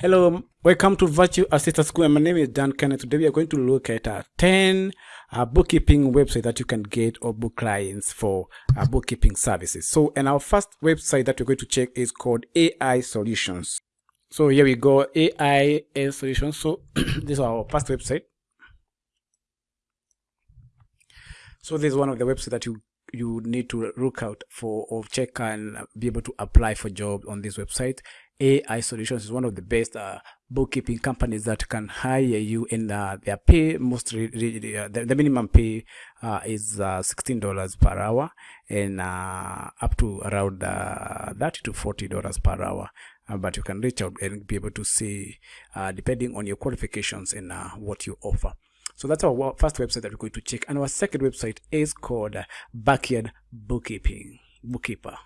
Hello, welcome to Virtual Assistant School. My name is Dan Kenneth. Today we are going to look at uh, 10 uh, bookkeeping websites that you can get or book clients for uh, bookkeeping services. So, and our first website that we're going to check is called AI Solutions. So here we go, AI Solutions. So this is our first website. So this is one of the websites that you you need to look out for or check and be able to apply for jobs on this website. AI Solutions is one of the best uh, bookkeeping companies that can hire you and uh, their pay mostly uh, the, the, minimum pay uh, is uh, $16 per hour and uh, up to around uh, 30 to $40 per hour. but you can reach out and be able to see depending on your qualifications and what you offer. So that's our first website that we're going to check. And our second website is called Backyard Bookkeeping, Bookkeeper.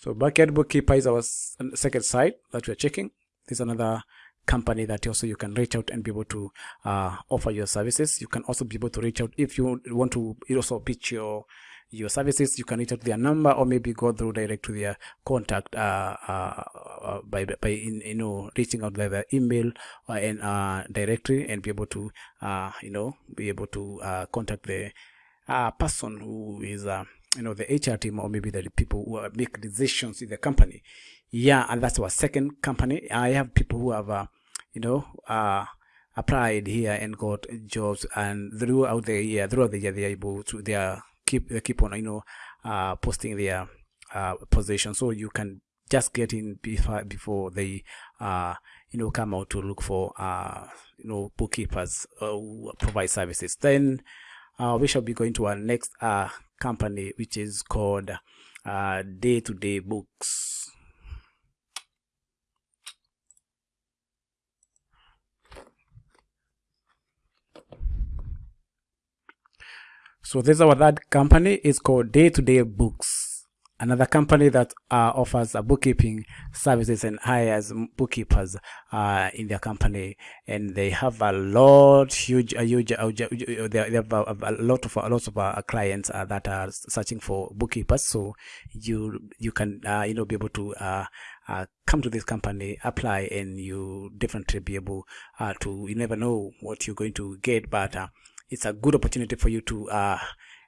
So Backyard Bookkeeper is our second site that we're checking. This is another company that also you can reach out and be able to uh, offer your services. You can also be able to reach out if you want to also pitch your your services. You can reach out their number or maybe go through direct to their contact uh, uh, uh by by in, you know reaching out via email or in uh, directory and be able to uh, you know be able to contact the person who is you know the HR team or maybe the people who make decisions in the company. Yeah, and that's our second company. I have people who have, uh, you know, uh, applied here and got jobs, and throughout the year, throughout the year, they are able to they are keep they keep on, you know, uh, posting their uh, position, so you can just get in before before they uh you know come out to look for uh you know bookkeepers uh, who provide services then uh, we shall be going to our next uh company which is called day to day books. So this is our third company. It's called day to day books another company that uh, offers uh, bookkeeping services and hires bookkeepers uh, in their company. And they have a lot huge a huge uh, they have a, a, lot of a lot of uh, clients uh, that are searching for bookkeepers. So you you can you know be able to come to this company apply and you definitely be able to you never know what you're going to get. But it's a good opportunity for you to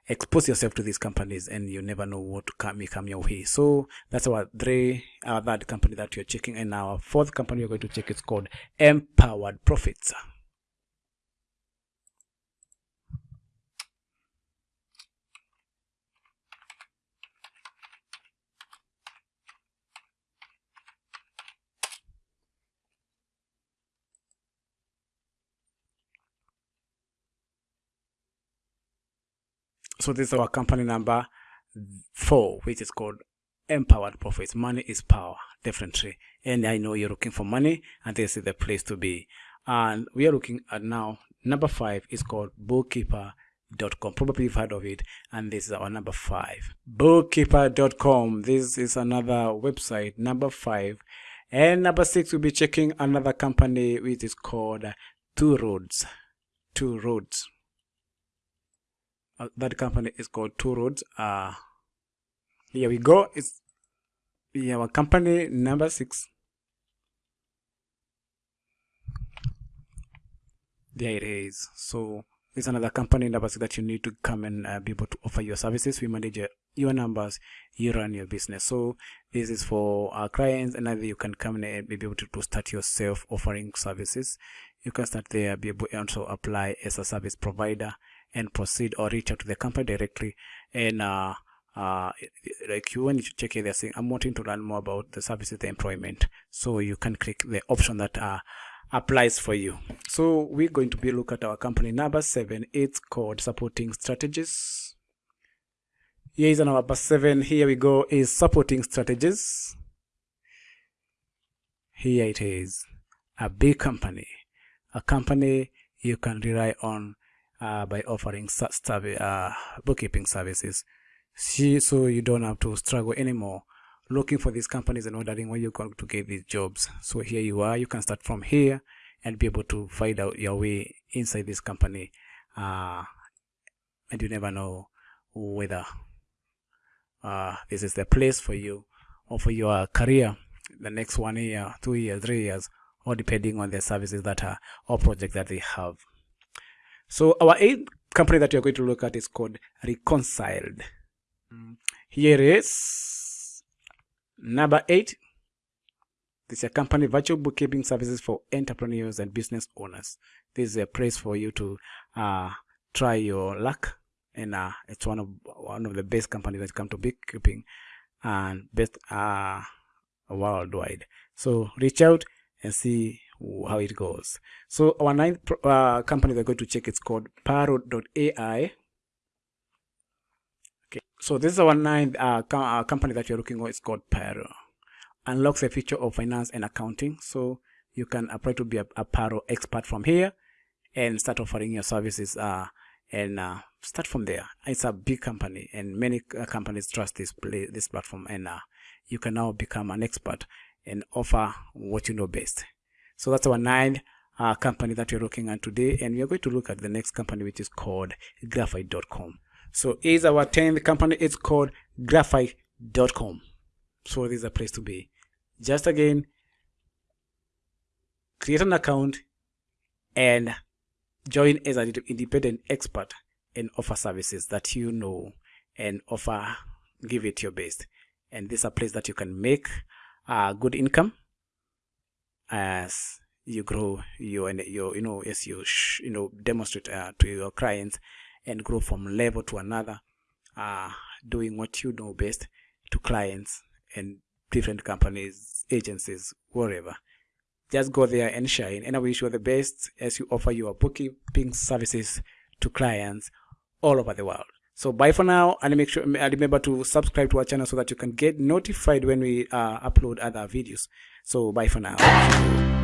expose yourself to these companies and you never know what come, may come your way. So that's our three our third company that you're checking. And our fourth company you're going to check is called empowered profits so this is our company number four which is called empowered profits. Money is power definitely. And i know you're looking for money and this is the place to be. And we are looking at now number five is called bookkeeper.com probably you've heard of it and this is our number five. Bookkeeper.com this is another website number five. And number six we'll be checking another company which is called two roads. Two roads uh, that company is called two roads. Uh here we go. It's our company number six. There it is. So it's another company number six that you need to come and uh, be able to offer your services. We manage your, your numbers you run your business. So this is for our clients and either you can come and be able to, to start yourself offering services. You can start there be able to also apply as a service provider and proceed or reach out to the company directly. And uh, uh, like you when you check it they're saying i'm wanting to learn more about the services the employment. So you can click the option that uh, applies for you. So we're going to be look at our company number seven. It's called supporting strategies. Here is number seven. Here we go. Is supporting strategies. Here it is. A big company. A company you can rely on uh, by offering uh, bookkeeping services. So you don't have to struggle anymore looking for these companies and wondering where you're going to get these jobs. So here you are you can start from here and be able to find out your way inside this company uh, and you never know whether uh, this is the place for you or for your career the next one year two years three years or depending on the services that are or project that they have so our eighth company that you're going to look at is called reconciled. Here is number eight. This is a company virtual bookkeeping services for entrepreneurs and business owners. This is a place for you to uh, try your luck. And uh, it's one of one of the best companies that come to bookkeeping and best uh, worldwide. So reach out and see how it goes so our ninth uh, company we're going to check it's called paro.ai okay so this is our ninth uh, uh, company that you're looking for it's called paro unlocks the feature of finance and accounting so you can apply to be a, a paro expert from here and start offering your services uh, and uh, start from there. It's a big company, and many uh, companies trust this this platform, and uh, you can now become an expert and offer what you know best. So that's our nine uh, company that we're looking at today, and we are going to look at the next company, which is called Graphite.com. So is our tenth company. It's called Graphite.com. So this is a place to be. Just again, create an account and join as an independent expert and offer services that you know and offer give it your best and this is a place that you can make a good income as you grow your your you know as you you know demonstrate uh, to your clients and grow from level to another uh, doing what you know best to clients and different companies agencies wherever just go there and shine and i wish you the best as you offer your bookkeeping services to clients all over the world so bye for now and make sure and remember to subscribe to our channel so that you can get notified when we uh, upload other videos. So bye for now